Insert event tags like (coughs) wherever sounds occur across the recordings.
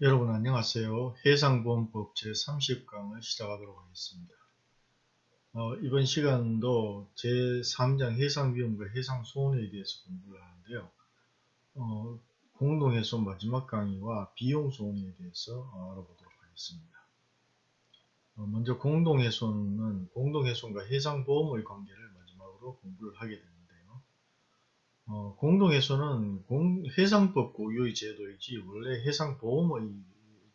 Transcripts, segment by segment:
여러분 안녕하세요. 해상보험법 제30강을 시작하도록 하겠습니다. 어, 이번 시간도 제3장 해상위험과 해상소원에 대해서 공부를 하는데요. 어, 공동해손 마지막 강의와 비용소원에 대해서 알아보도록 하겠습니다. 어, 먼저 공동해손은 공동해손과 해상보험의 관계를 마지막으로 공부를 하게 됩니다. 어, 공동해소는 공, 해상법 고유의 제도이지 원래 해상보험의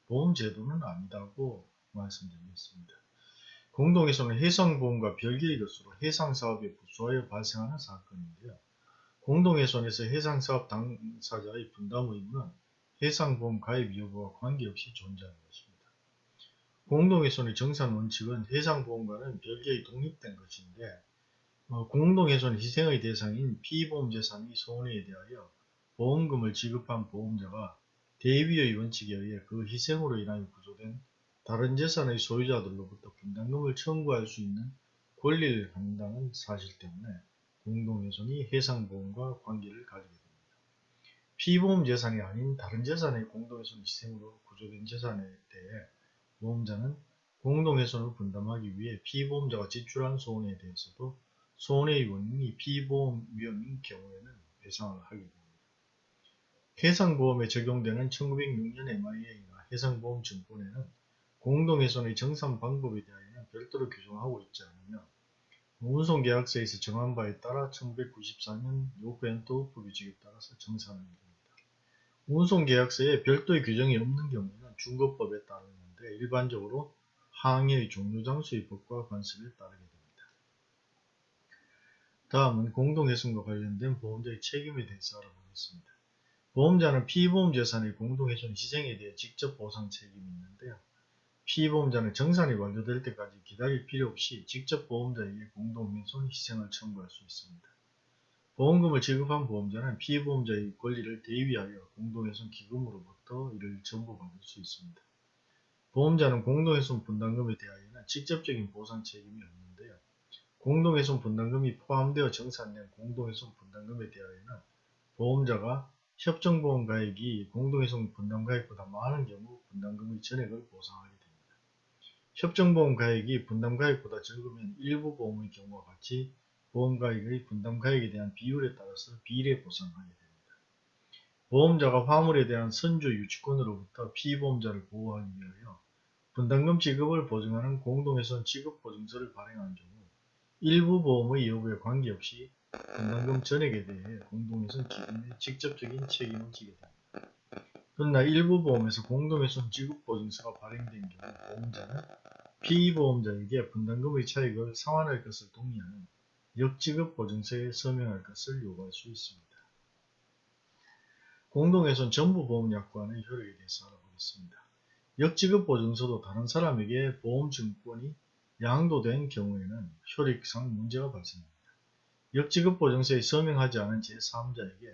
보험제도는 아니다고 말씀드리겠습니다. 공동해소는 해상보험과 별개의 것으로 해상사업에 부수하여 발생하는 사건인데요. 공동해손에서 해상사업 당사자의 분담 의무는 해상보험 가입 여부와 관계없이 존재하는 것입니다. 공동해손의 정산 원칙은 해상보험과는 별개의 독립된 것인데 어, 공동훼손 희생의 대상인 피보험재산이 손해에 대하여 보험금을 지급한 보험자가 대위의 원칙에 의해 그 희생으로 인하여 구조된 다른 재산의 소유자들로부터 분담금을 청구할 수 있는 권리를 갖는다는 사실 때문에 공동훼손이 해상보험과 관계를 가지게 됩니다. 피보험 재산이 아닌 다른 재산의 공동훼손 희생으로 구조된 재산에 대해 보험자는 공동훼손을 분담하기 위해 피보험자가 지출한 소원에 대해서도 손해의 원인이 피보험 위험인 경우에는 배상을 하게 됩니다. 해상보험에 적용되는 1906년 MIA나 해상보험증권에는 공동훼손의 정산 방법에 대하여는 별도로 규정하고 있지 않으며 운송계약서에서 정한 바에 따라 1994년 요구엔토 법 규칙에 따라서 정산하게 됩니다. 운송계약서에 별도의 규정이 없는 경우에는 중거법에 따르는데 일반적으로 항해의 종료장소의 법과 관습에 따르게 됩니다. 다음은 공동훼손과 관련된 보험자의 책임에 대해서 알아보겠습니다. 보험자는 피보험 재산의 공동훼손 희생에 대해 직접 보상 책임이 있는데요. 피보험자는 정산이 완료될 때까지 기다릴 필요 없이 직접 보험자에게 공동훼손 희생을 청구할 수 있습니다. 보험금을 지급한 보험자는 피보험자의 권리를 대위하여 공동훼손 기금으로부터 이를 전부 받을 수 있습니다. 보험자는 공동훼손 분담금에 대하여는 직접적인 보상 책임이 없는데요. 공동훼손 분담금이 포함되어 정산된 공동훼손 분담금에 대하여는 보험자가 협정보험 가액이 공동훼손 분담 가액보다 많은 경우 분담금의 전액을 보상하게 됩니다. 협정보험 가액이 분담 가액보다 적으면 일부 보험의 경우와 같이 보험 가액의 분담 가액에 대한 비율에 따라서 비례 보상하게 됩니다. 보험자가 화물에 대한 선주 유치권으로부터 피보험자를 보호하기 위하여 분담금 지급을 보증하는 공동훼손 지급 보증서를 발행한 경우 일부 보험의 여부에 관계없이 분담금 전액에 대해 공동훼손 기금에 직접적인 책임을 지게 됩니다. 그러나 일부 보험에서 공동훼손 지급보증서가 발행된 경우 보험자는 피보험자에게 분담금의 차익을 상환할 것을 동의하는 역지급 보증서에 서명할 것을 요구할 수 있습니다. 공동훼손 전부보험약관의 효력에 대해서 알아보겠습니다. 역지급 보증서도 다른 사람에게 보험증권이 양도된 경우에는 효력상 문제가 발생합니다. 역지급 보증서에 서명하지 않은 제3자에게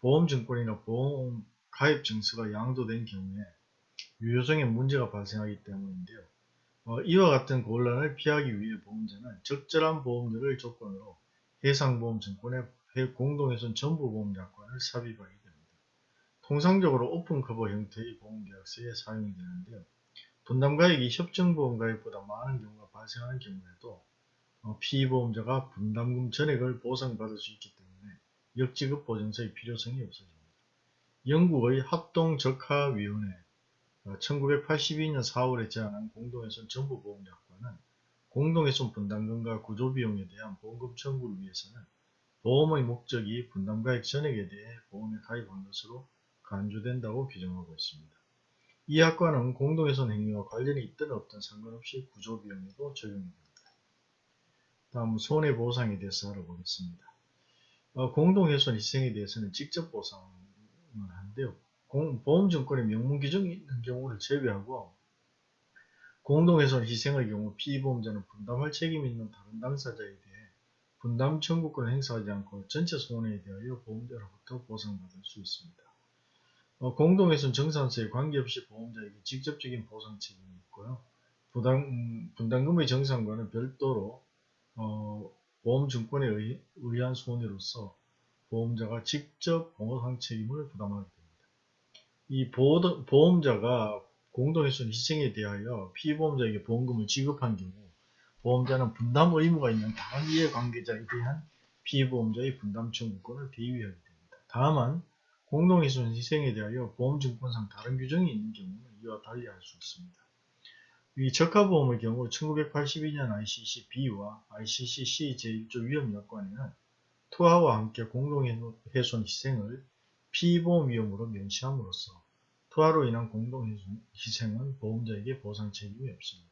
보험증권이나 보험 가입증서가 양도된 경우에 유효성에 문제가 발생하기 때문인데요. 어, 이와 같은 곤란을 피하기 위해 보험자는 적절한 보험료를 조건으로 해상보험증권의 공동훼손 전부보험약관을 삽입하게 됩니다. 통상적으로 오픈커버 형태의 보험계약서에 사용이 되는데요. 분담가액이 협정보험가액보다 많은 경우가 발생하는 경우에도 어, 피보험자가 분담금 전액을 보상받을 수 있기 때문에 역지급 보증서의 필요성이 없어집니다. 영국의 합동적하위원회 1982년 어, 4월에 제안한 공동훼손 전부보험약관은 공동훼손 분담금과 구조비용에 대한 보험금 청구를 위해서는 보험의 목적이 분담가액 전액에 대해 보험에 가입한 것으로 간주된다고 규정하고 있습니다. 이 학과는 공동훼손 행위와 관련이 있든 없든 상관없이 구조비용에도 적용이 됩니다. 다음 손해보상에 대해서 알아보겠습니다. 어, 공동훼손 희생에 대해서는 직접 보상을 하는데요. 공, 보험증권의 명문규정이 있는 경우를 제외하고 공동훼손 희생의 경우 피보험자는 분담할 책임이 있는 다른 당사자에 대해 분담 청구권을 행사하지 않고 전체 손해에 대하여 보험자로부터 보상받을 수 있습니다. 어, 공동훼손 정산서에 관계없이 보험자에게 직접적인 보상 책임이 있고요. 부담, 음, 분담금의 정산과는 별도로 어, 보험증권에 의, 의한 손해로서 보험자가 직접 보상 책임을 부담하게 됩니다. 이 보호- 보험자가 공동훼손 희생에 대하여 피보험자에게 보험금을 지급한 경우 보험자는 분담 의무가 있는 다른 이해관계자에 대한 피보험자의 분담 청구권을 대위하게 됩니다. 다만 공동훼손 희생에 대하여 보험증권상 다른 규정이 있는 경우는 이와 달리 할 수 있습니다. 이 적합보험의 경우 1982년 ICC B와 ICC C 제1조 위험약관에는 투하와 함께 공동훼손 희생을 피보험 위험으로 명시함으로써 투하로 인한 공동훼손 희생은 보험자에게 보상 책임이 없습니다.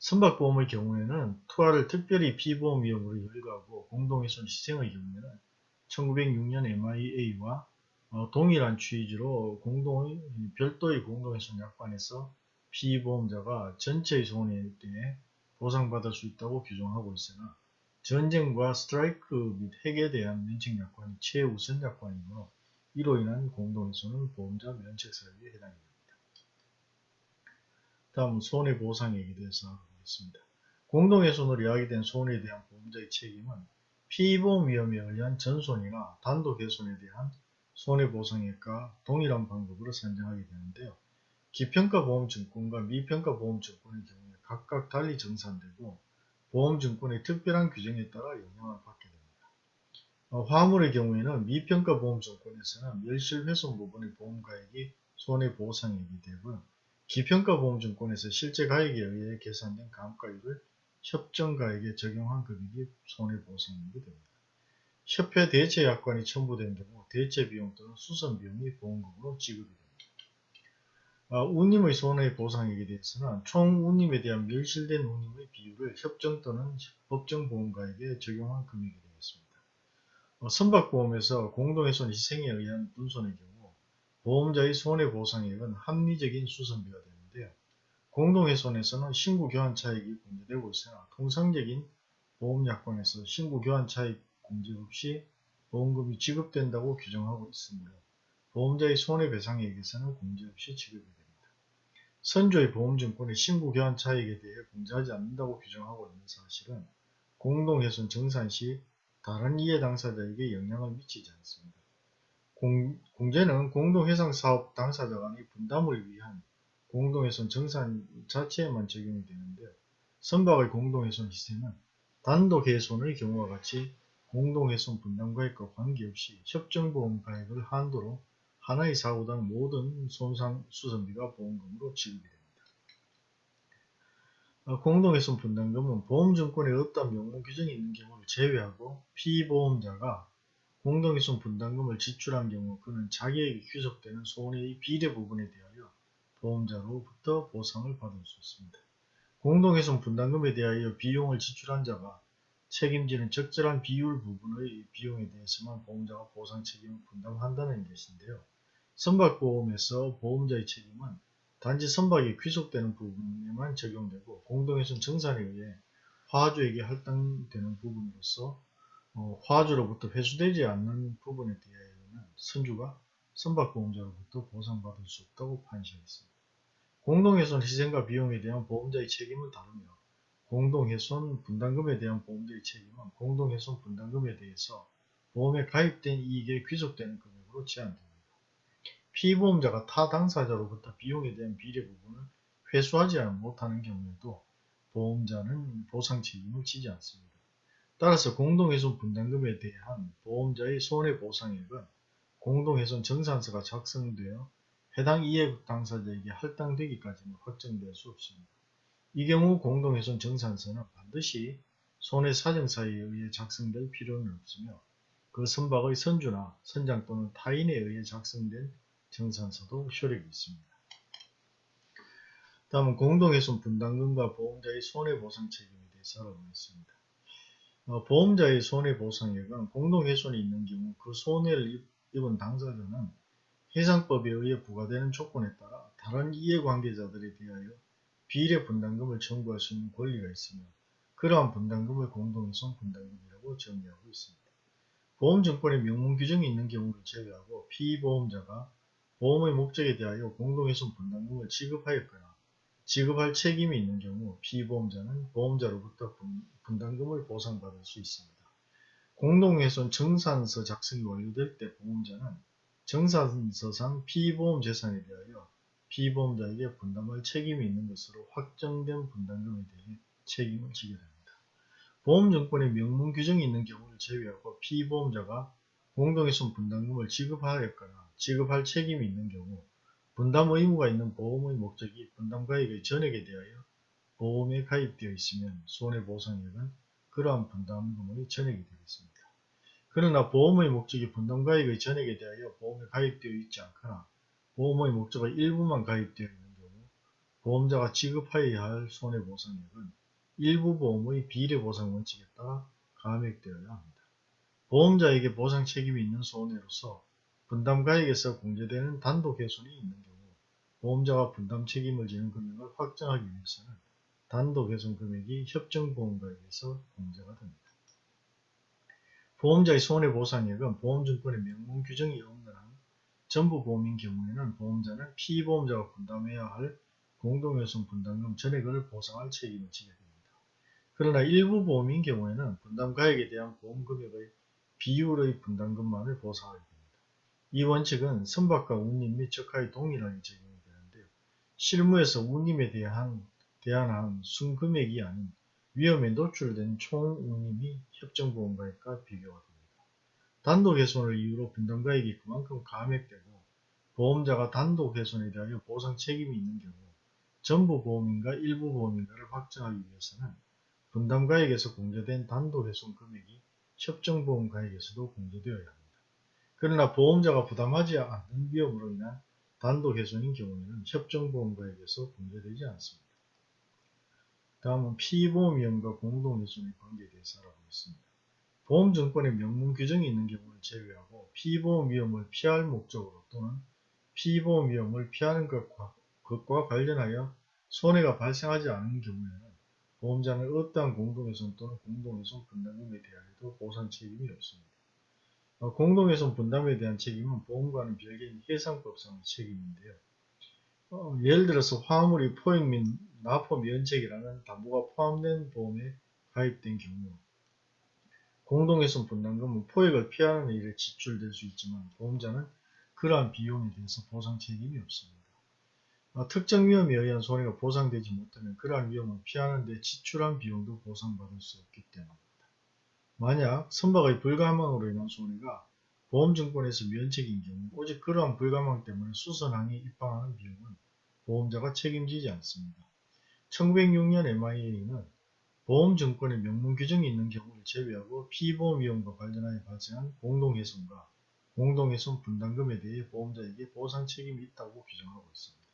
선박보험의 경우에는 투하를 특별히 피보험 위험으로 열거하고 공동훼손 희생의 경우에는 1906년 MIA와 어, 동일한 취지로 공동의 별도의 공동훼손 약관에서 피보험자가 전체의 손해에 대해 보상받을 수 있다고 규정하고 있으나 전쟁과 스트라이크 및 핵에 대한 면책 약관이 최우선 약관이므로 이로 인한 공동훼손은 보험자 면책 사유에 해당됩니다. 다음 손해보상액에 대해서 알아보겠습니다. 공동훼손으로 야기된 손해에 대한 보험자의 책임은 피보험 위험에 의한 전손이나 단독훼손에 대한 손해보상액과 동일한 방법으로 산정하게 되는데요. 기평가 보험증권과 미평가 보험증권의 경우에 각각 달리 정산되고 보험증권의 특별한 규정에 따라 영향을 받게 됩니다. 어, 화물의 경우에는 미평가 보험증권에서는 멸실훼손 부분의 보험가액이 손해보상액이 되고요. 기평가 보험증권에서 실제 가액에 의해 계산된 감가율을 협정가액에 적용한 금액이 손해보상액이 됩니다. 협회 대체 약관이 첨부된 경우 대체 비용 또는 수선 비용이 보험금으로 지급이 됩니다. 아, 운임의 손해 보상액에 대해서는 총 운임에 대한 멸실된 운임의 비율을 협정 또는 법정 보험가액에 적용한 금액이 되겠습니다. 어, 선박보험에서 공동훼손 희생에 의한 분손의 경우 보험자의 손해 보상액은 합리적인 수선비가 되는데요. 공동훼손에서는 신고 교환 차익이 공제되고 있으나 통상적인 보험약관에서 신고 교환 차익 공제 없이 보험금이 지급된다고 규정하고 있으므로 보험자의 손해배상액에서는 공제 없이 지급이 됩니다. 선조의 보험증권의 신고 교환 차익에 대해 공제하지 않는다고 규정하고 있는 사실은 공동훼손 정산 시 다른 이해 당사자에게 영향을 미치지 않습니다. 공, 공제는 공동해상사업 당사자 간의 분담을 위한 공동훼손 정산 자체에만 적용이 되는데 선박의 공동훼손 희생은 단독훼손의 경우와 같이 공동훼손 분담가액과 관계없이 협정보험 가액을 한도로 하나의 사고당 모든 손상 수선비가 보험금으로 지급이 됩니다. 어, 공동훼손 분담금은 보험증권에 어떤 명문 규정이 있는 경우를 제외하고 피보험자가 공동훼손 분담금을 지출한 경우 그는 자기에게 귀속되는 손해의 비례 부분에 대하여 보험자로부터 보상을 받을 수 있습니다. 공동훼손 분담금에 대하여 비용을 지출한 자가 책임지는 적절한 비율 부분의 비용에 대해서만 보험자가 보상 책임을 분담한다는 것인데요. 선박보험에서 보험자의 책임은 단지 선박이 귀속되는 부분에만 적용되고 공동훼손 정산에 의해 화주에게 할당되는 부분으로서 어, 화주로부터 회수되지 않는 부분에 대하여는 선주가 선박보험자로부터 보상받을 수 없다고 판시하였습니다. 공동훼손 희생과 비용에 대한 보험자의 책임을 다루며 공동훼손 분담금에 대한 보험자의 책임은 공동훼손 분담금에 대해서 보험에 가입된 이익에 귀속되는 금액으로 제한됩니다. 피보험자가 타 당사자로부터 비용에 대한 비례 부분을 회수하지 못하는 경우에도 보험자는 보상 책임을 지지 않습니다. 따라서 공동훼손 분담금에 대한 보험자의 손해보상액은 공동훼손 정산서가 작성되어 해당 이해국 당사자에게 할당되기까지는 확정될 수 없습니다. 이 경우 공동훼손 정산서는 반드시 손해 사정사에 의해 작성될 필요는 없으며 그 선박의 선주나 선장 또는 타인에 의해 작성된 정산서도 효력이 있습니다. 다음은 공동훼손 분담금과 보험자의 손해보상 책임에 대해서 알아보겠습니다. 어, 보험자의 손해보상액은 공동훼손이 있는 경우 그 손해를 입은 당사자는 해상법에 의해 부과되는 조건에 따라 다른 이해관계자들에 대하여 비례 분담금을 청구할 수 있는 권리가 있으며 그러한 분담금을 공동훼손 분담금이라고 정의하고 있습니다. 보험증권의 명문 규정이 있는 경우를 제외하고 피보험자가 보험의 목적에 대하여 공동훼손 분담금을 지급하였거나 지급할 책임이 있는 경우 피보험자는 보험자로부터 분담금을 보상받을 수 있습니다. 공동훼손 정산서 작성이 완료될 때 보험자는 정산서상 피보험 재산에 대하여 피보험자에게 분담할 책임이 있는 것으로 확정된 분담금에 대해 책임을 지게 됩니다. 보험증권에 명문 규정이 있는 경우를 제외하고 피보험자가 공동훼손 분담금을 지급하였거나 지급할 책임이 있는 경우 분담 의무가 있는 보험의 목적이 분담 가액의 전액에 대하여 보험에 가입되어 있으면 손해보상액은 그러한 분담금의 전액이 되겠습니다. 그러나 보험의 목적이 분담 가액의 전액에 대하여 보험에 가입되어 있지 않거나 보험의 목적의 일부만 가입되어 있는 경우 보험자가 지급하여야 할 손해보상액은 일부 보험의 비례보상 원칙에 따라 감액되어야 합니다. 보험자에게 보상 책임이 있는 손해로서 분담가액에서 공제되는 단독 훼손이 있는 경우 보험자가 분담 책임을 지는 금액을 확정하기 위해서는 단독 훼손 금액이 협정보험가액에서 공제가 됩니다. 보험자의 손해보상액은 보험증권의 명문 규정이 없는 한 전부 보험인 경우에는 보험자는 피보험자가 분담해야 할 공동훼손 분담금 전액을 보상할 책임을 지게 됩니다. 그러나 일부 보험인 경우에는 분담가액에 대한 보험금액의 비율의 분담금만을 보상하게 됩니다. 이 원칙은 선박과 운임 및 적하에 동일하게 적용이 되는데요. 실무에서 운임에 대한, 대한 순금액이 아닌 위험에 노출된 총 운임이 협정보험가액과 비교가 됩니다. 단독 훼손을 이유로 분담가액이 그만큼 감액되고 보험자가 단독 훼손에 대하여 보상 책임이 있는 경우 전부 보험인가 일부 보험인가를 확정하기 위해서는 분담가액에서 공제된 단독 훼손 금액이 협정보험가액에서도 공제되어야 합니다. 그러나 보험자가 부담하지 않는 위험으로 인한 단독 훼손인 경우에는 협정보험가액에서 공제되지 않습니다. 다음은 피보험 위험과 공동훼손의 관계에 대해서 알아보겠습니다. 보험증권에 명문 규정이 있는 경우를 제외하고 피보험 위험을 피할 목적으로 또는 피보험 위험을 피하는 것과, 것과 관련하여 손해가 발생하지 않은 경우에는 보험자는 어떠한 공동훼손 또는 공동훼손 분담금에 대하여도 보상 책임이 없습니다. 어, 공동훼손 분담에 대한 책임은 보험과는 별개인 해상법상의 책임인데요. 어, 예를 들어서 화물이 포획 및 납포 면책이라는 담보가 포함된 보험에 가입된 경우 공동훼손 분담금은 포획을 피하는 일에 지출될 수 있지만 보험자는 그러한 비용에 대해서 보상 책임이 없습니다. 어, 특정 위험에 의한 손해가 보상되지 못하면 그러한 위험을 피하는 데 지출한 비용도 보상받을 수 없기 때문입니다. 만약 선박의 불가망으로 인한 손해가 보험증권에서 면책인 경우 오직 그러한 불가망 때문에 수선항에 입항하는 비용은 보험자가 책임지지 않습니다. 1906년 MIA는 보험증권의 명문 규정이 있는 경우를 제외하고 피보험 위험과 관련하여 발생한 공동훼손과 공동훼손 분담금에 대해 보험자에게 보상 책임이 있다고 규정하고 있습니다.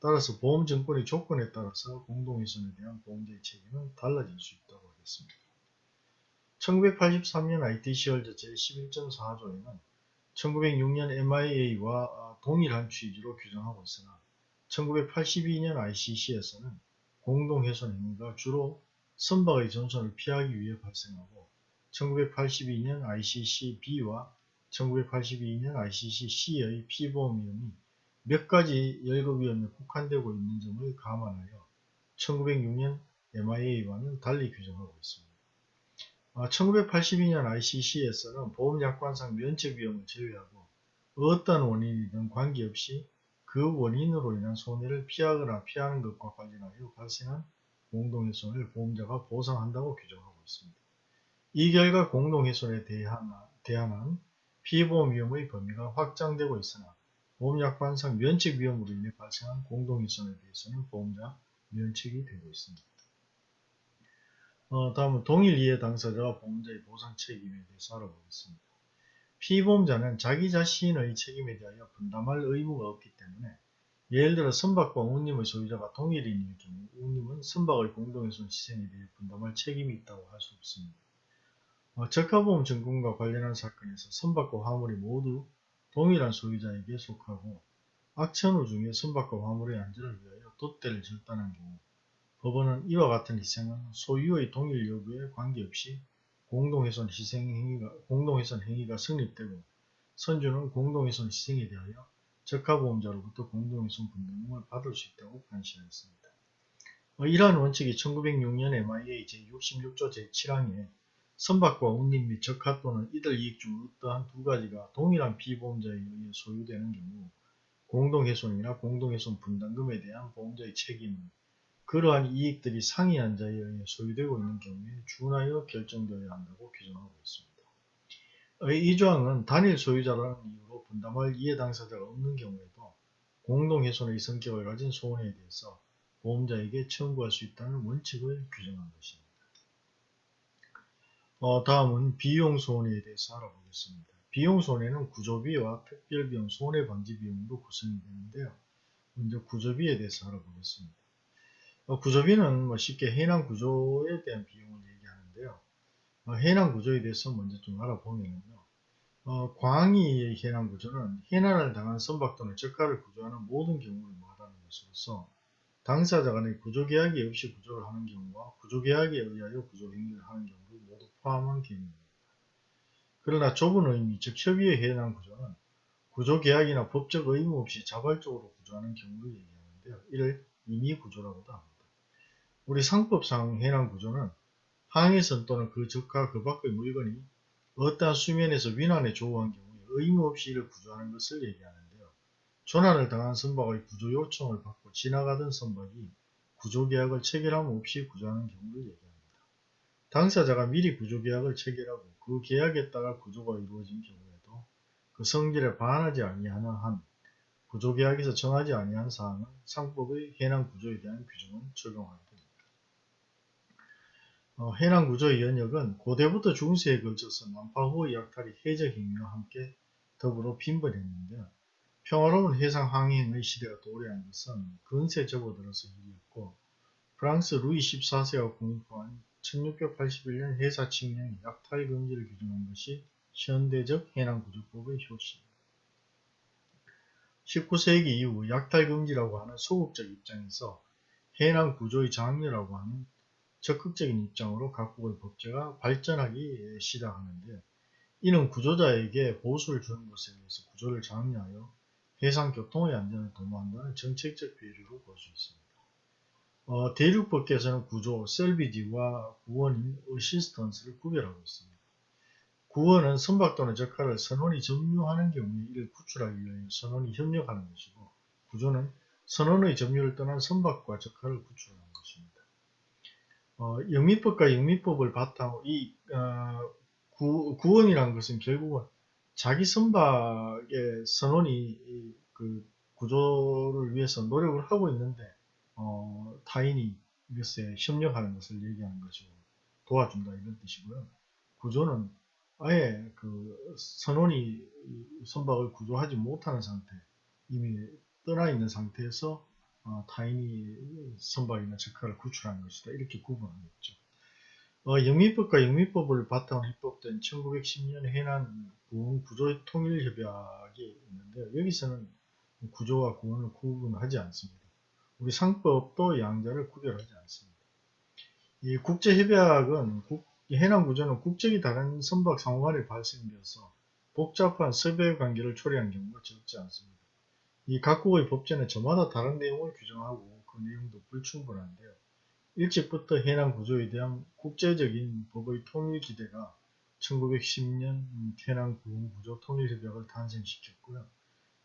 따라서 보험증권의 조건에 따라서 공동훼손에 대한 보험자의 책임은 달라질 수 있다고 하겠습니다. 1983년 IT시월제 제11.4조에는 1906년 MIA와 동일한 취지로 규정하고 있으나 1982년 ICC에서는 공동훼손 행위가 주로 선박의 전선을 피하기 위해 발생하고 1982년 ICC-B와 1982년 ICC-C의 피보험 위험이 몇 가지 열거 위험에 국한되고 있는 점을 감안하여 1906년 MIA와는 달리 규정하고 있습니다. 1982년 아, ICC에서는 보험약관상 면책 위험을 제외하고 어떤 원인이든 관계없이 그 원인으로 인한 손해를 피하거나 피하는 것과 관련하여 발생한 공동훼손을 보험자가 보상한다고 규정하고 있습니다. 이 결과 공동훼손에 대한, 대한 피보험 위험의 범위가 확장되고 있으나 보험약관상 면책 위험으로 인해 발생한 공동훼손에 대해서는 보험자 면책이 되고 있습니다. 어, 다음은 동일 이해 당사자와 보험자의 보상 책임에 대해서 알아보겠습니다. 피보험자는 자기 자신의 책임에 대하여 분담할 의무가 없기 때문에 예를 들어 선박과 운임의 소유자가 동일인일 경우 운임은 선박의 공동훼손 시생에 대해 분담할 책임이 있다고 할 수 없습니다. 어, 적합보험 증권과 관련한 사건에서 선박과 화물이 모두 동일한 소유자에게 속하고 악천후 중에 선박과 화물의 안전을 위하여 돛대를 절단한 경우 법원은 이와 같은 희생은 소유의 동일 여부에 관계없이 공동훼손 희생 행위가, 공동훼손 행위가 성립되고 선주는 공동훼손 희생에 대하여 적합보험자로부터 공동훼손 분담금을 받을 수 있다고 판시하였습니다. 어, 이러한 원칙이 1906년 MIA 제66조 제7항에 선박과 운임 및 적하 또는 이들 이익 중 어떠한 두 가지가 동일한 피보험자에 의해 소유되는 경우 공동훼손이나 공동훼손 분담금에 대한 보험자의 책임은 그러한 이익들이 상이한 자에 의해 소유되고 있는 경우에 준하여 결정되어야 한다고 규정하고 있습니다. 이 조항은 단일 소유자라는 이유로 분담할 이해 당사자가 없는 경우에도 공동훼손의 성격을 가진 소원에 대해서 보험자에게 청구할 수 있다는 원칙을 규정한 것입니다. 어, 다음은 비용손해에 대해서 알아보겠습니다. 비용손해는 구조비와 특별비용, 손해방지비용으로 구성이 되는데요. 먼저 구조비에 대해서 알아보겠습니다. 어, 구조비는 뭐 쉽게 해난 구조에 대한 비용을 얘기하는데요. 어, 해난 구조에 대해서 먼저 좀 알아보면요. 어, 광의의 해난 구조는 해난을 당한 선박 또는 적가를 구조하는 모든 경우를 말하는 것으로서 당사자 간의 구조계약이 없이 구조를 하는 경우와 구조계약에 의하여 구조행위를 하는 경우를 모두 포함한 개념입니다. 그러나 좁은 의미, 즉 협의의 해당 구조는 구조계약이나 법적 의무 없이 자발적으로 구조하는 경우를 얘기하는데요. 이를 임의구조라고도 합니다. 우리 상법상 해당 구조는 항해선 또는 그 적과 그 밖의 물건이 어떠한 수면에서 위난에 조우한 경우에 의무 없이 이를 구조하는 것을 얘기하는데요. 조난을 당한 선박의 구조 요청을 받고 지나가던 선박이 구조계약을 체결함 없이 구조하는 경우를 얘기합니다. 당사자가 미리 구조계약을 체결하고 그 계약에 따라 구조가 이루어진 경우에도 그 성질에 반하지 아니하는 한 구조계약에서 정하지 아니한 사항은 상법의 해당 구조에 대한 규정은 적용하게 됩니다. 어, 해당 구조의 연역은 고대부터 중세에 걸쳐서 난파후의 약탈이 해적 행위와 함께 더불어 빈번했는데요. 평화로운 해상 항행의 시대가 도래한 것은 근세 접어들어서 일이었고 프랑스 루이 14세가 공포한 1681년 해사 칙령의 약탈 금지를 규정한 것이 현대적 해난 구조법의 효시입니다. 19세기 이후 약탈 금지라고 하는 소극적 입장에서 해난 구조의 장려라고 하는 적극적인 입장으로 각국의 법제가 발전하기 시작하는데 이는 구조자에게 보수를 주는 것에 의해서 구조를 장려하여 해상 교통의 안전을 도모한다는 정책적 배려로 볼 수 있습니다. 어, 대륙법께서는 구조, 셀비지와 구원인 어시스턴스를 구별하고 있습니다. 구원은 선박 또는 적하를 선원이 점유하는 경우에 이를 구출하기 위해 선원이 협력하는 것이고 구조는 선원의 점유를 떠난 선박과 적하를 구출하는. 어, 영미법과 영미법을 바탕으로 이 어, 구, 구원이라는 것은 결국은 자기 선박의 선원이 그 구조를 위해서 노력을 하고 있는데 어, 타인이 이것에 협력하는 것을 얘기하는 것이고 도와준다 이런 뜻이고요. 구조는 아예 그 선원이 선박을 구조하지 못하는 상태 이미 떠나 있는 상태에서 어, 타인이 선박이나 적화를 구출하는 것이다 이렇게 구분하겠죠. 어, 영미법과 영미법을 바탕으로 입법된 1910년 해난 구원 구조 통일 협약이 있는데 여기서는 구조와 구원을 구분하지 않습니다. 우리 상법도 양자를 구별하지 않습니다. 이 국제 협약은 해난 구조는 국적이 다른 선박 상호 간에 발생되어서 복잡한 서배 관계를 초래한 경우가 적지 않습니다. 이 각국의 법제는 저마다 다른 내용을 규정하고 그 내용도 불충분한데요. 일찍부터 해난 구조에 대한 국제적인 법의 통일 기대가 1910년 해난 구조 통일 협약을 탄생시켰고요.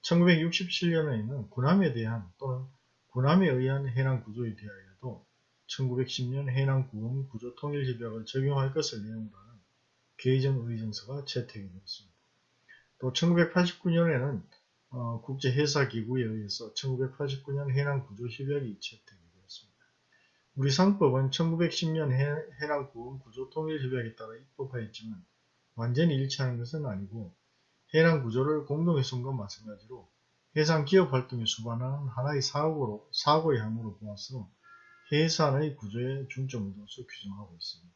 1967년에는 군함에 대한 또는 군함에 의한 해난 구조에 대하여도 1910년 해난 구원 구조 통일 협약을 적용할 것을 내용으로 하는 개정 의정서가 채택이 되었습니다. 또 1989년에는 어, 국제해사기구에 의해서 1989년 해난 구조 협약이 채택이 우리 상법은 1910년 해랑 구원 구조 통일 협약에 따라 입법하였지만 완전히 일치하는 것은 아니고 해랑 구조를 공동훼손과 마찬가지로 해상 기업 활동에 수반하는 하나의 사고로, 사고의 항으로 보아서 해산의 구조에 중점을 둬서 규정하고 있습니다.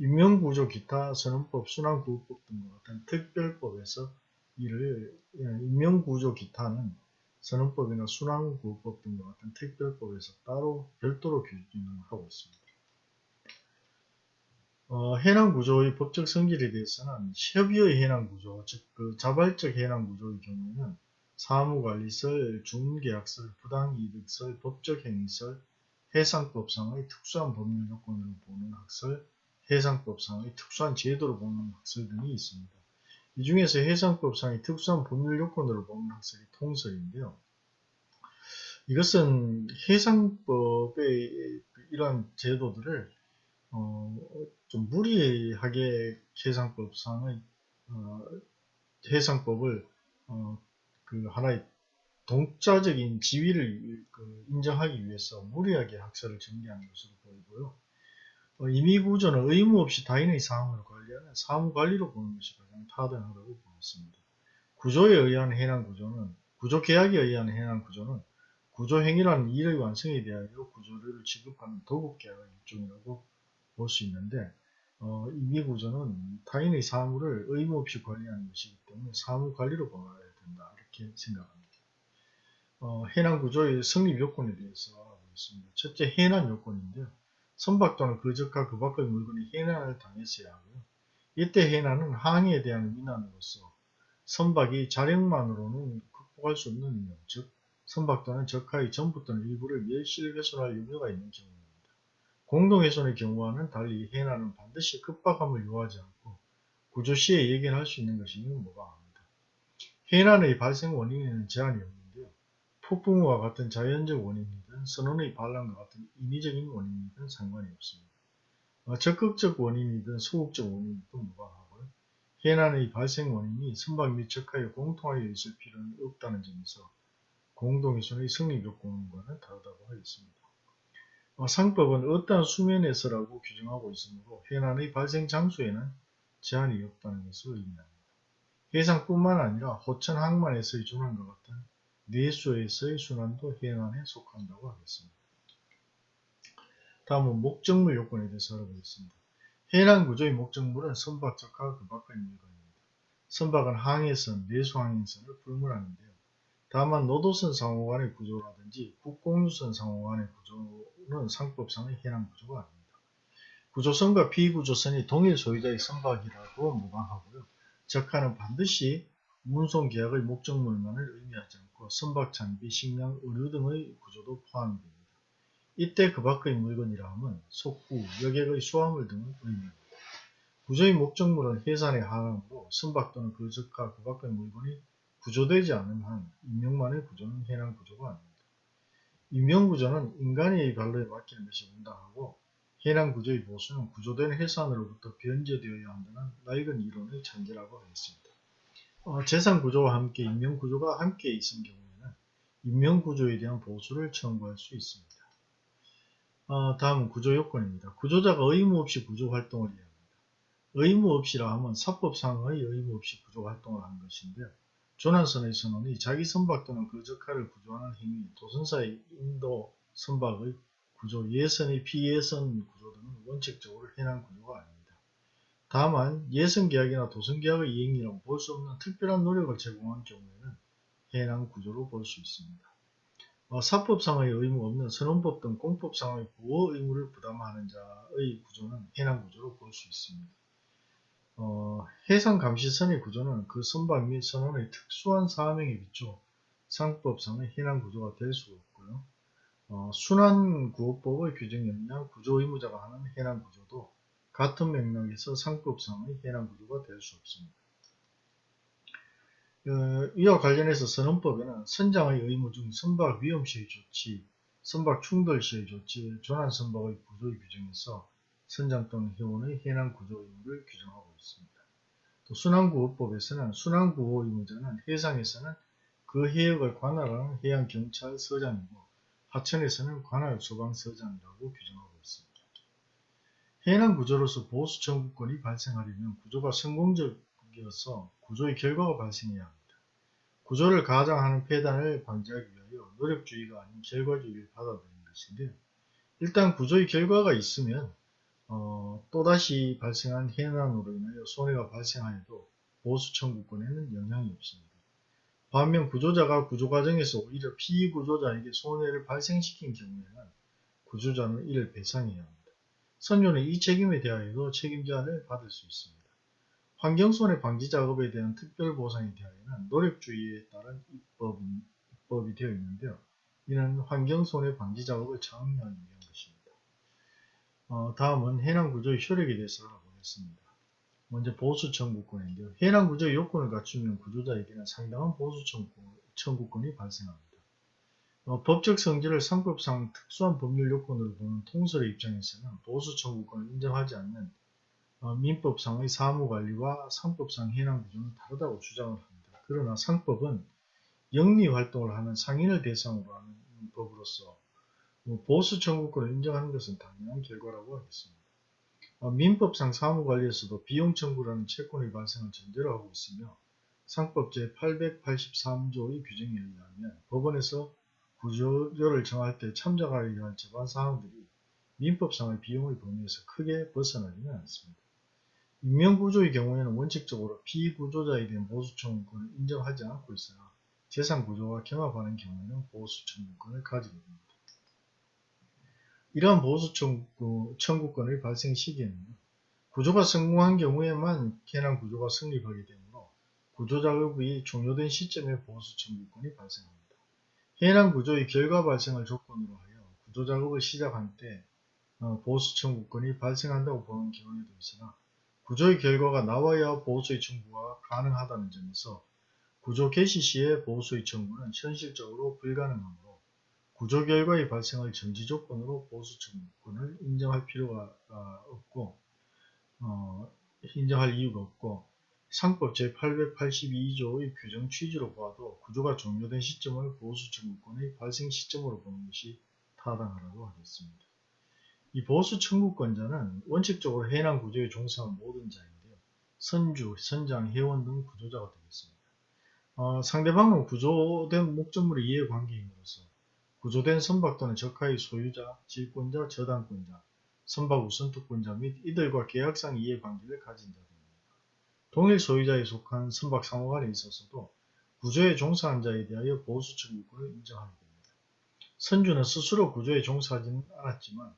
인명구조 기타 선언법, 순환구호법 등과 같은 특별법에서 이를 예, 인명구조 기타는 선언법이나 순환구호법 등과 같은 특별법에서 따로 별도로 규정을 하고 있습니다. 어, 해난구조의 법적 성질에 대해서는 협의의 해난구조, 즉 그 자발적 해난구조의 경우에는 사무관리설, 중계약설, 부당이득설, 법적 행위설, 해상법상의 특수한 법률 요건으로 보는 학설, 해상법상의 특수한 제도로 보는 학설 등이 있습니다. 이 중에서 해상법상의 특수한 법률 요건으로 보는 학설이 통설인데요. 이것은 해상법의 이러한 제도들을 어, 좀 무리하게 해상법상의 어, 해상법을 어, 그 하나의 동자적인 지위를 그 인정하기 위해서 무리하게 학설을 전개하는 것으로 보이고요. 어, 임의구조는 의무 없이 타인의 사항을 관리하는 사무관리로 보는 것이 가장 타당하다고 보았습니다. 구조에 의한 해난구조는 구조계약에 의한 해난구조는 구조행위라는 일의 완성에 대하여 구조를 지급하는 도급계약의 일종이라고 볼 수 있는데 어, 임의구조는 타인의 사무를 의무 없이 관리하는 것이기 때문에 사무관리로 보아야 된다 이렇게 생각합니다. 어, 해난 구조의 성립 요건에 대해서 알아보겠습니다. 첫째, 해난 요건인데요. 선박 또는 그저가 그 밖의 물건이 해난을 당했어야 하고요. 이때 해난은 항해에 대한 위난으로서 선박이 자력만으로는 극복할 수 없는 위험, 즉 선박 또는 적하의 전부 또는 일부를 멸실 훼손할 염려가 있는 경우입니다. 공동훼손의 경우와는 달리 해난은 반드시 급박함을 요하지 않고 구조 시에 예견할 수 있는 것이 무방합니다. 해난의 발생 원인에는 제한이 없습니다. 폭풍우와 같은 자연적 원인이 든 선원의 반란과 같은 인위적인 원인이든 상관이 없습니다. 어, 적극적 원인이든 소극적 원인이든 무방하고요. 해난의 발생 원인이 선박 및 적하에 공통하여 있을 필요는 없다는 점에서 공동훼손의 성립 요건과는 다르다고 하겠습니다. 어, 상법은 어떠한 수면에서라고 규정하고 있으므로 해난의 발생 장소에는 제한이 없다는 것을 의미합니다. 해상뿐만 아니라 호천 항만에서의 조난과 같은 뇌수에서의 순환도 해난에 속한다고 하겠습니다. 다음은 목적물 요건에 대해서 알아보겠습니다. 해난 구조의 목적물은 선박적과 그 밖의 물건입니다. 선박은 항해선, 내수항해선을 불문하는데요. 다만 노도선 상호간의 구조라든지 국공유선 상호간의 구조는 상법상의 해난 구조가 아닙니다. 구조선과 비구조선이 동일 소유자의 선박이라고 무방하고요. 적하는 반드시 운송계약의 목적물만을 의미하지 않고 선박 장비, 식량, 의류 등의 구조도 포함됩니다. 이때 그 밖의 물건이라 함은 속구, 여객의 수화물 등을 의미합니다. 구조의 목적물은 해산의 하항으로 선박 또는 그 적과 그 밖의 물건이 구조되지 않은 한 인명만의 구조는 해난 구조가 아닙니다. 인명구조는 인간의 발로에 맡기는 것이 온당하고 해난 구조의 보수는 구조된 해산으로부터 변제되어야 한다는 낡은 이론의 잔재라고 하겠습니다. 어, 재산구조와 함께 인명구조가 함께 있은 경우에는 인명구조에 대한 보수를 청구할 수 있습니다. 어, 다음은 구조요건입니다. 구조자가 의무 없이 구조활동을 해야 합니다. 의무 없이라 하면 사법상의 의무 없이 구조활동을 하는 것인데요. 조난선의 선언이 자기 선박 또는 그 적하를 구조하는 행위, 도선사의 인도 선박의 구조, 예선의 피예선 구조 등은 원칙적으로 해난 구조가 아닙니다. 다만 예선계약이나 도선계약의 이행이라고 볼수 없는 특별한 노력을 제공한 경우에는 해당 구조로 볼 수 있습니다. 어, 사법상의 의무 없는 선언법 등 공법상의 보호 의무를 부담하는 자의 구조는 해당 구조로 볼 수 있습니다. 어, 해상감시선의 구조는 그 선박 및 선원의 특수한 사명에 비춰 상법상의 해당 구조가 될 수가 없고요. 어, 순환구호법의 규정에 의한 구조 의무자가 하는 해당 구조도 같은 맥락에서 상법상의 해당 구조가 될 수 없습니다. 어, 이와 관련해서 선언법에는 선장의 의무 중 선박 위험 시의 조치, 선박 충돌 시의 조치, 조난 선박의 구조 규정에서 선장 또는 회원의 해난 구조 의무를 규정하고 있습니다. 또 순환구호법에서는 순환구호 의무자는 해상에서는 그 해역을 관할하는 해양경찰서장이고 하천에서는 관할 소방서장이라고 규정하고 있습니다. 해난 구조로서 보수 청구권이 발생하려면 구조가 성공적이어서 구조의 결과가 발생해야 합니다. 구조를 가장하는 폐단을 방지하기 위하여 노력주의가 아닌 결과주의를 받아들이는 것인데요. 일단 구조의 결과가 있으면 어, 또다시 발생한 해난으로 인하여 손해가 발생하여도 보수 청구권에는 영향이 없습니다. 반면 구조자가 구조 과정에서 오히려 피구조자에게 손해를 발생시킨 경우에는 구조자는 이를 배상해야 합니다. 선조는 이 책임에 대하여도 책임자를 받을 수 있습니다. 환경손해 방지 작업에 대한 특별 보상에 대하여는 노력주의에 따른 입법이, 입법이 되어 있는데요. 이는 환경손해 방지 작업을 장려하기 위한 것입니다. 어, 다음은 해당 구조의 효력에 대해서 알아보겠습니다. 먼저 보수 청구권인데요. 해당 구조의 요건을 갖추면 구조자에게는 상당한 보수 청구권이 발생합니다. 어, 법적 성질을 상법상 특수한 법률 요건으로 보는 통설의 입장에서는 보수 청구권을 인정하지 않는 어, 민법상의 사무관리와 상법상 해당 구조는 다르다고 주장을 합니다. 그러나 상법은 영리활동을 하는 상인을 대상으로 하는 법으로서 뭐 보수 청구권을 인정하는 것은 당연한 결과라고 하겠습니다. 어, 민법상 사무관리에서도 비용 청구라는 채권의 발생을 전제로 하고 있으며 상법 제883조의 규정에 의하면 법원에서 구조를 정할 때 참작하여야 할 제반 사항들이 민법상의 비용의 범위에서 크게 벗어나지는 않습니다. 임명구조의 경우에는 원칙적으로 피구조자에 대한 보수청구권을 인정하지 않고 있으나 재산구조와 경합하는 경우에는 보수청구권을 가지게 됩니다. 이러한 보수청구권의 발생 시기에는 구조가 성공한 경우에만 해당 구조가 성립하게 되므로 구조작업이 종료된 시점에 보수청구권이 발생합니다. 해당 구조의 결과 발생을 조건으로 하여 구조 작업을 시작한 때 어, 보수청구권이 발생한다고 보는 경우에도 있으나 구조의 결과가 나와야 보수의 청구가 가능하다는 점에서 구조 개시 시에 보수의 청구는 현실적으로 불가능하므로 구조 결과의 발생을 정지 조건으로 보수 청구권을 인정할 필요가 아, 없고 어, 인정할 이유가 없고 상법 제882조의 규정 취지로 봐도 구조가 종료된 시점을 보수 청구권의 발생 시점으로 보는 것이 타당하다고 하겠습니다. 이 보수 청구권자는 원칙적으로 해당 구조에 종사한 모든 자인데요. 선주, 선장, 회원 등 구조자가 되겠습니다. 어, 상대방은 구조된 목적물의 이해관계인으로서 구조된 선박 또는 적하의 소유자, 질권자, 저당권자, 선박 우선특권자 및 이들과 계약상 이해관계를 가진 자들입니다. 동일 소유자에 속한 선박 상호간에 있어서도 구조에 종사한 자에 대하여 보수 청구권을 인정하게 됩니다. 선주는 스스로 구조에 종사하지는 않았지만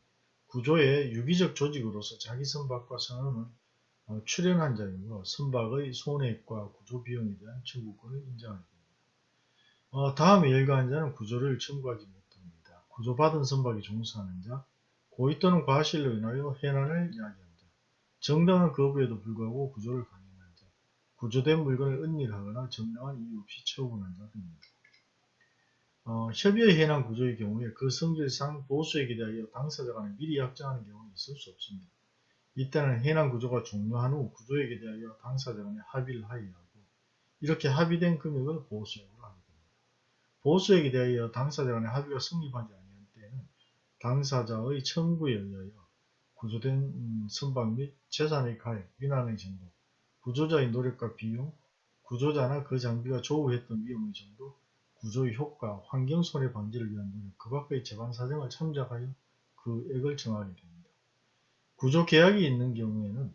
구조의 유기적 조직으로서 자기 선박과 선언은 어, 출연한 자이므로 선박의 손해액과 구조 비용에 대한 청구권을 인정하게 됩니다. 어, 다음에 열거한 자는 구조를 청구하지 못합니다. 구조받은 선박에 종사하는 자, 고의 또는 과실로 인하여 해난을 야기한 자, 정당한 거부에도 불구하고 구조를 자, 구조된 물건을 은닉하거나 정당한 이유 없이 처분한 자 등입니다. 어, 협의의 해난 구조의 경우에 그 성질상 보수에게 대하여 당사자 간에 미리 약정하는 경우는 있을 수 없습니다. 이때는 해난 구조가 종료한 후 구조에게 대하여 당사자 간에 합의를 하여야 하고 이렇게 합의된 금액을 보수액으로 합니다. 보수액에 대하여 당사자 간의 합의가 성립하지 아니한 때에는 당사자의 청구에 의하여 구조된 음, 선박 및 재산의 가액, 민환의 정도, 구조자의 노력과 비용, 구조자나 그 장비가 조우했던 위험의 정도, 구조의 효과, 환경 손해 방지를 위한 노력, 그 밖의 재반 사정을 참작하여 그 액을 정하게 됩니다. 구조 계약이 있는 경우에는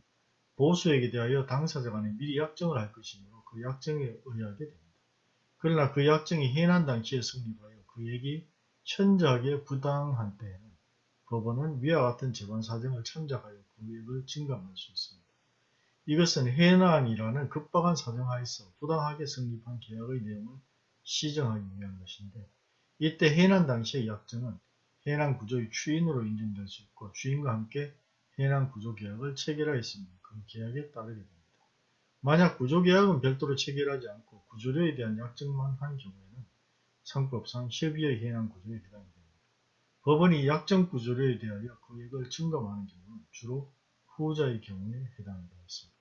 보수액에 대하여 당사자 간에 미리 약정을 할 것이므로 그 약정에 의하게 됩니다. 그러나 그 약정이 해난 당시에 성립하여 그 액이 천작에 부당한 때에는 법원은 위와 같은 재반 사정을 참작하여 그 액을 증감할 수 있습니다. 이것은 해난이라는 급박한 사정하에서 부당하게 성립한 계약의 내용을 시정하기 위한 것인데 이때 해난 당시의 약정은 해난 구조의 추인으로 인정될 수 있고 주인과 함께 해난 구조 계약을 체결하였으면 그 계약에 따르게 됩니다. 만약 구조 계약은 별도로 체결하지 않고 구조료에 대한 약정만 한 경우에는 상법상 협의의 해당 구조에 해당이 됩니다. 법원이 약정 구조료에 대하여 금액을 증감하는 경우는 주로 후자의 경우에 해당이 되었습니다.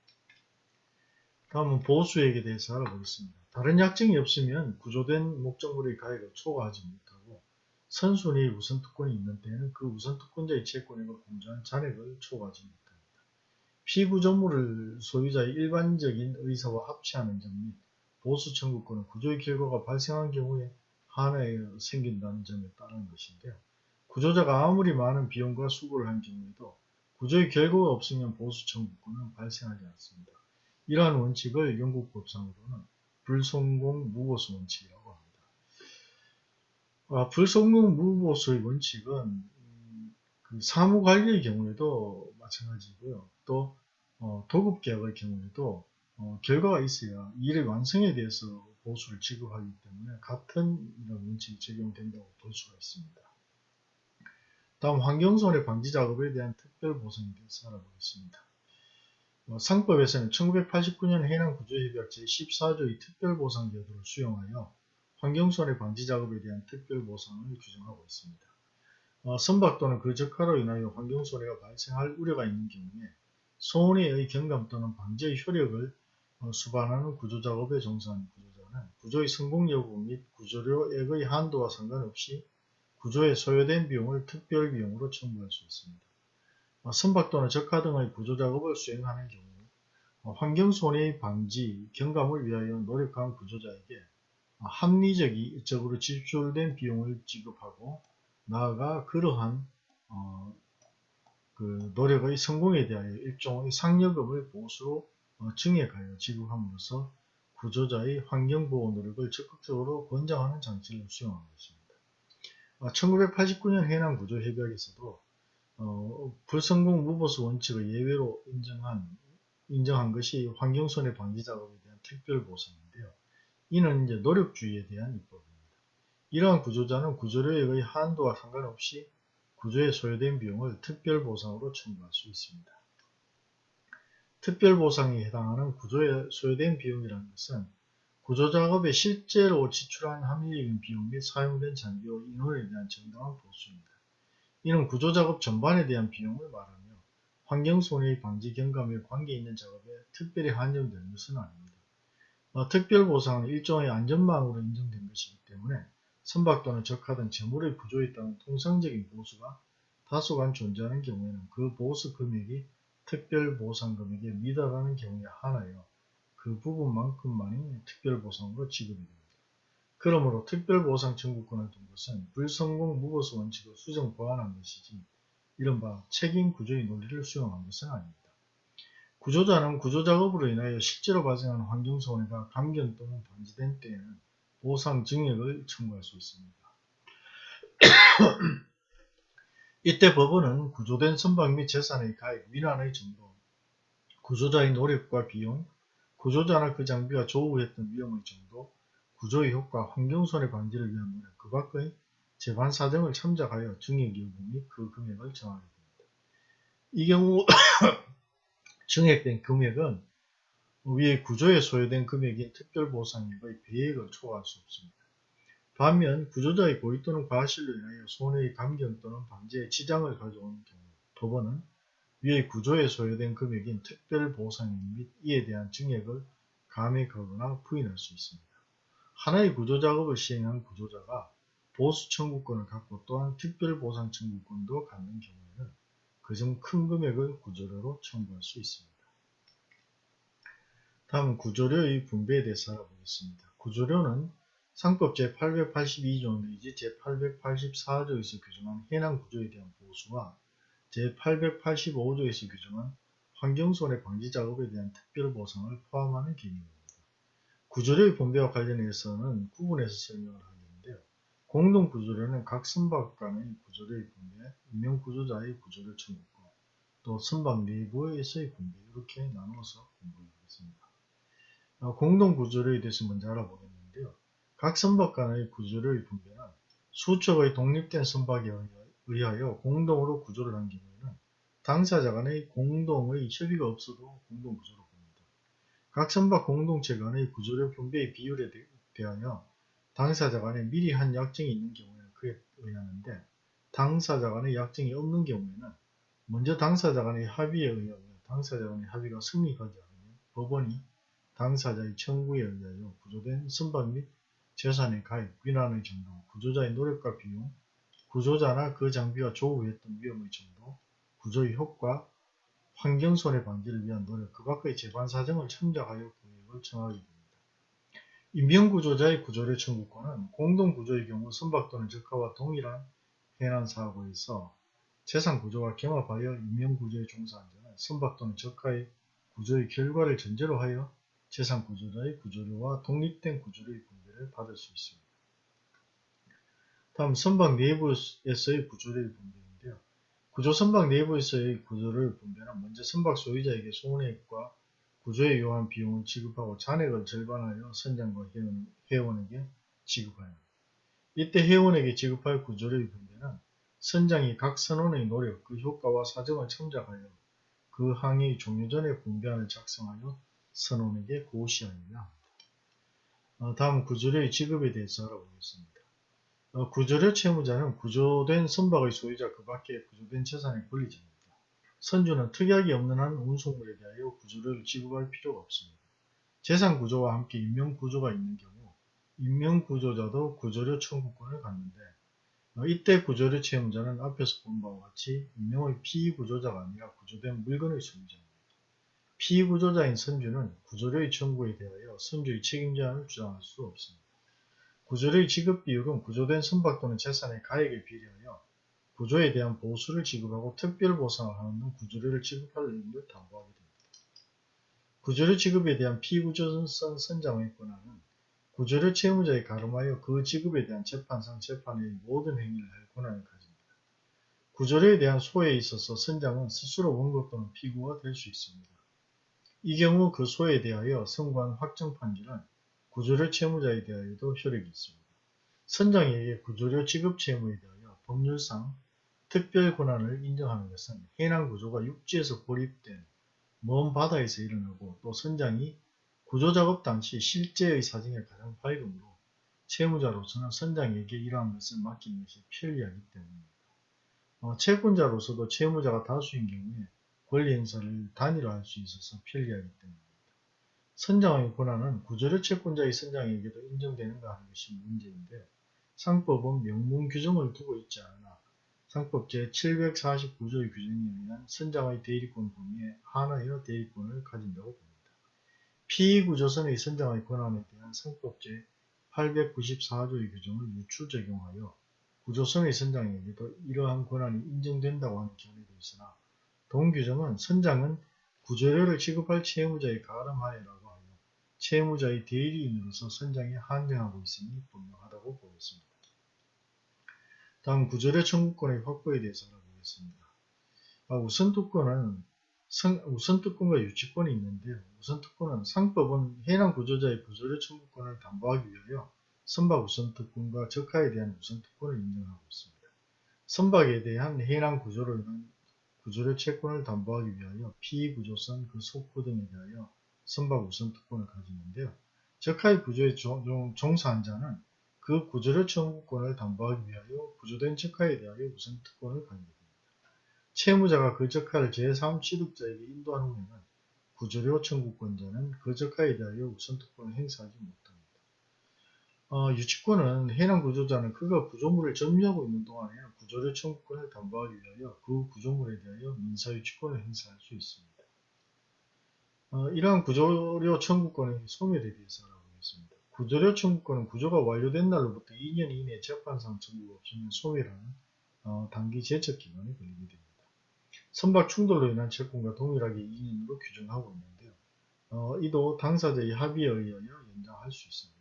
다음은 보수액에 대해서 알아보겠습니다. 다른 약정이 없으면 구조된 목적물의 가액을 초과하지 못하고 선순위 우선 특권이 있는 때에는 그 우선 특권자의 채권액을 공제한 잔액을 초과하지 못합니다. 피구조물을 소유자의 일반적인 의사와 합치하는 점 및 보수 청구권은 구조의 결과가 발생한 경우에 한해 생긴다는 점에 따른 것인데요. 구조자가 아무리 많은 비용과 수고를 한 경우에도 구조의 결과가 없으면 보수 청구권은 발생하지 않습니다. 이러한 원칙을 영국 법상으로는 불성공 무보수 원칙이라고 합니다. 아, 불성공 무보수의 원칙은 음, 그 사무관리의 경우에도 마찬가지고요. 또 어, 도급계약의 경우에도 어, 결과가 있어야 일의 완성에 대해서 보수를 지급하기 때문에 같은 이런 원칙이 적용된다고 볼 수가 있습니다. 다음 환경손해 방지 작업에 대한 특별 보상에 대해서 알아보겠습니다. 어, 상법에서는 1989년 해양 구조협약 제14조의 특별보상 제도를 수용하여 환경손해 방지 작업에 대한 특별보상을 규정하고 있습니다. 어, 선박 또는 그 적하로 인하여 환경손해가 발생할 우려가 있는 경우에 손해의 경감 또는 방지의 효력을 어, 수반하는 구조작업에 종사하는 구조자는 구조의 성공 여부 및 구조료액의 한도와 상관없이 구조에 소요된 비용을 특별비용으로 청구할 수 있습니다. 어, 선박 또는 적하 등의 구조작업을 수행하는 경우 어, 환경손해의 방지, 경감을 위하여 노력한 구조자에게 합리적으로 지출된 비용을 지급하고 나아가 그러한 어, 그 노력의 성공에 대하여 일종의 상여금을 보수로 어, 증액하여 지급함으로써 구조자의 환경보호 노력을 적극적으로 권장하는 장치를 수용한 것입니다. 1989년 어, 해남구조협약에서도 어, 불성공 무보수 원칙을 예외로 인정한, 인정한 것이 환경손해 방지 작업에 대한 특별 보상인데요. 이는 이제 노력주의에 대한 입법입니다. 이러한 구조자는 구조료액의 한도와 상관없이 구조에 소요된 비용을 특별 보상으로 청구할 수 있습니다. 특별 보상에 해당하는 구조에 소요된 비용이라는 것은 구조 작업에 실제로 지출한 합리적인 비용 및 사용된 장비와 인원에 대한 정당한 보수입니다. 이는 구조작업 전반에 대한 비용을 말하며 환경손해의 방지 경감에 관계있는 작업에 특별히 한정되는 것은 아닙니다. 어, 특별보상은 일종의 안전망으로 인정된 것이기 때문에 선박 또는 적하 등 재물의 구조에 따른 통상적인 보수가 다소간 존재하는 경우에는 그 보수 금액이 특별보상 금액에 미달하는 경우에 한하여 그 부분만큼만이 특별보상으로 지급이 됩니다. 그러므로 특별보상 청구권을 둔 것은 불성공 무보수 원칙을 수정 보완한 것이지 이른바 책임구조의 논리를 수용한 것은 아닙니다. 구조자는 구조작업으로 인하여 실제로 발생한 환경손해가 감견 또는 방지된 때에는 보상 증액을 청구할 수 있습니다. (coughs) 이때 법원은 구조된 선박 및 재산의 가액, 위난의 정도, 구조자의 노력과 비용, 구조자나 그 장비가 조우했던 위험의 정도, 구조의 효과, 환경손해 방지를 위한 노력, 그 밖의 재반 사정을 참작하여 증액 여부 및 그 금액을 정하게 됩니다. 이 경우 (coughs) 증액된 금액은 위의 구조에 소요된 금액인 특별보상액의 배액을 초과할 수 없습니다. 반면 구조자의 고의 또는 과실로 인하여 손해의 감경 또는 방지에 지장을 가져오는 경우 법원은 위의 구조에 소요된 금액인 특별보상액 및 이에 대한 증액을 감액하거나 부인할 수 있습니다. 하나의 구조작업을 시행한 구조자가 보수 청구권을 갖고 또한 특별보상 청구권도 갖는 경우에는 그중 큰 금액을 구조료로 청구할 수 있습니다. 다음 구조료의 분배에 대해서 알아보겠습니다. 구조료는 상법 제882조 내지 제884조에서 규정한 해당 구조에 대한 보수와 제885조에서 규정한 환경손해 방지 작업에 대한 특별보상을 포함하는 개념입니다. 구조료의 분배와 관련해서는 구분해서 설명을 하겠는데요. 공동구조료는 각 선박 간의 구조료의 분배, 임명구조자의 구조료 청구권, 또 선박 내부에서의 분배 이렇게 나누어서 공부를 하겠습니다. 어, 공동구조료에 대해서 먼저 알아보겠는데요. 각 선박 간의 구조료의 분배는 수척의 독립된 선박에 의하여 공동으로 구조를 한 경우에는 당사자 간의 공동의 협의가 없어도 공동구조로. 각 선박 공동체 간의 구조료 분배의 비율에 대하여 당사자 간에 미리 한 약정이 있는 경우에는 그에 의하는데 당사자 간의 약정이 없는 경우에는 먼저 당사자 간의 합의에 의하여 당사자 간의 합의가 승리하지 않으면 법원이 당사자의 청구에 의하여 구조된 선박 및 재산의 가입, 위난의 정도, 구조자의 노력과 비용, 구조자나 그 장비가 조우했던 위험의 정도, 구조의 효과, 환경 손해 방지를 위한 노력, 그 밖의 재반 사정을 참작하여 구역을 정하게 됩니다. 인명구조자의 구조료 청구권은 공동구조의 경우 선박 또는 적하와 동일한 해난사고에서 재산구조와 경합하여 인명구조에 종사한 자는 선박 또는 적하의 구조의 결과를 전제로 하여 재산 구조자의 구조료와 독립된 구조료의 분배를 받을 수 있습니다. 다음 선박 내부에서의 구조료의 분배인데요. 구조 선박 내부에서의 구조료의 분배는 먼저 선박 소유자에게 손해액과 구조에 요한 비용을 지급하고 잔액을 절반하여 선장과 회원, 회원에게 지급하여 이때 회원에게 지급할 구조료의 분배는 선장이 각 선원의 노력, 그 효과와 사정을 첨작하여 그 항의 종료 전에 분배안을 작성하여 선원에게 고시하여야 합니다. 어, 다음 구조료의 지급에 대해서 알아보겠습니다. 어, 구조료 채무자는 구조된 선박의 소유자 그 밖에 구조된 재산의 권리자입니다. 선주는 특약이 없는 한 운송물에 대하여 구조료를 지급할 필요가 없습니다. 재산 구조와 함께 인명 구조가 있는 경우 인명 구조자도 구조료 청구권을 갖는데 어, 이때 구조료 채무자는 앞에서 본 바와 같이 인명의 피구조자가 아니라 구조된 물건의 소유자입니다. 피구조자인 선주는 구조료의 청구에 대하여 선주의 책임자를 주장할 수 없습니다. 구조료의 지급 비율은 구조된 선박 또는 재산의 가액에 비례하여 구조에 대한 보수를 지급하고 특별 보상을 하는 등 구조료를 지급할 의무를 담보하게 됩니다. 구조료 지급에 대한 피구조선 선장의 권한은 구조료 채무자에 가름하여 그 지급에 대한 재판상 재판의 모든 행위를 할 권한을 가집니다. 구조료에 대한 소에 있어서 선장은 스스로 원고 또는 피고가 될 수 있습니다. 이 경우 그 소에 대하여 선고한 확정 판결은 구조료 채무자에 대하여도 효력이 있습니다. 선장에게 구조료 지급 채무에 대하여 법률상 특별 권한을 인정하는 것은 해당 구조가 육지에서 고립된 먼 바다에서 일어나고 또 선장이 구조작업 당시 실제의 사정이 가장 밝으므로 채무자로서는 선장에게 이러한 것을 맡기는 것이 편리하기 때문입니다. 어, 채권자로서도 채무자가 다수인 경우에 권리 행사를 단일화할 수 있어서 편리하기 때문입니다. 선장의 권한은 구조료 채권자의 선장에게도 인정되는가 하는 것이 문제인데 상법은 명문 규정을 두고 있지 않으나 상법 제749조의 규정에 의한 선장의 대리권 범위에 한하여 대리권을 가진다고 봅니다. 피구조선의 선장의 권한에 대한 상법 제 894조의 규정을 유추 적용하여 구조선의 선장에게도 이러한 권한이 인정된다고 하는 견해도 있으나 동규정은 선장은 구조료를 지급할 채무자의 가름하에라고 채무자의 대리인으로서 선장에 한정하고 있으니 분명하다고 보겠습니다. 다음 구조료 청구권의 확보에 대해서 알아보겠습니다. 아, 우선특권은 우선특권과 유치권이 있는데요. 우선특권은 상법은 해당 구조자의 구조료 청구권을 담보하기 위하여 선박 우선특권과 적하에 대한 우선특권을 인정하고 있습니다. 선박에 대한 해당 구조로 인한 구조료 채권을 담보하기 위하여 피구조선, 그 속구 등에 대하여 선박 우선 특권을 가지는데요. 적하의 구조에 종사 한 자는 그 구조료 청구권을 담보하기 위하여 구조된 적하에 대하여 우선 특권을 가집니다. 채무자가 그 적하를 제3 취득자에게 인도한 후에는 구조료 청구권자는 그 적하에 대하여 우선 특권을 행사하지 못합니다. 어, 유치권은 해당 구조자는 그가 구조물을 점유하고 있는 동안에 구조료 청구권을 담보하기 위하여 그 구조물에 대하여 민사유치권을 행사할 수 있습니다. 어, 이러한 구조료 청구권의 소멸에 대해서 알아보겠습니다. 구조료 청구권은 구조가 완료된 날로부터 2년 이내 재판상 청구가 없으면 소멸하는 어, 단기 제척 기간이 걸리게 됩니다. 선박 충돌로 인한 채권과 동일하게 2년으로 규정하고 있는데요. 어, 이도 당사자의 합의에 의하여 연장할 수 있습니다.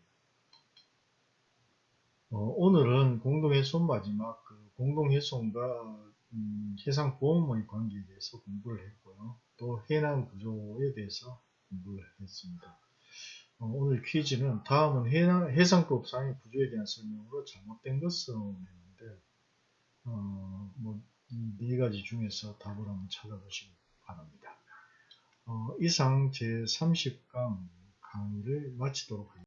어, 오늘은 공동훼손 마지막 그 공동훼손과 음, 해상보험의 관계에 대해서 공부를 했고요. 또 해난 구조에 대해서 공부를 했습니다. 어, 오늘 퀴즈는 다음은 해상, 해상법상의 구조에 대한 설명으로 잘못된 것을 했는데 어, 뭐 이네 가지 중에서 답을 한번 찾아보시기 바랍니다. 어, 이상 제30강 강의를 마치도록 하겠습니다.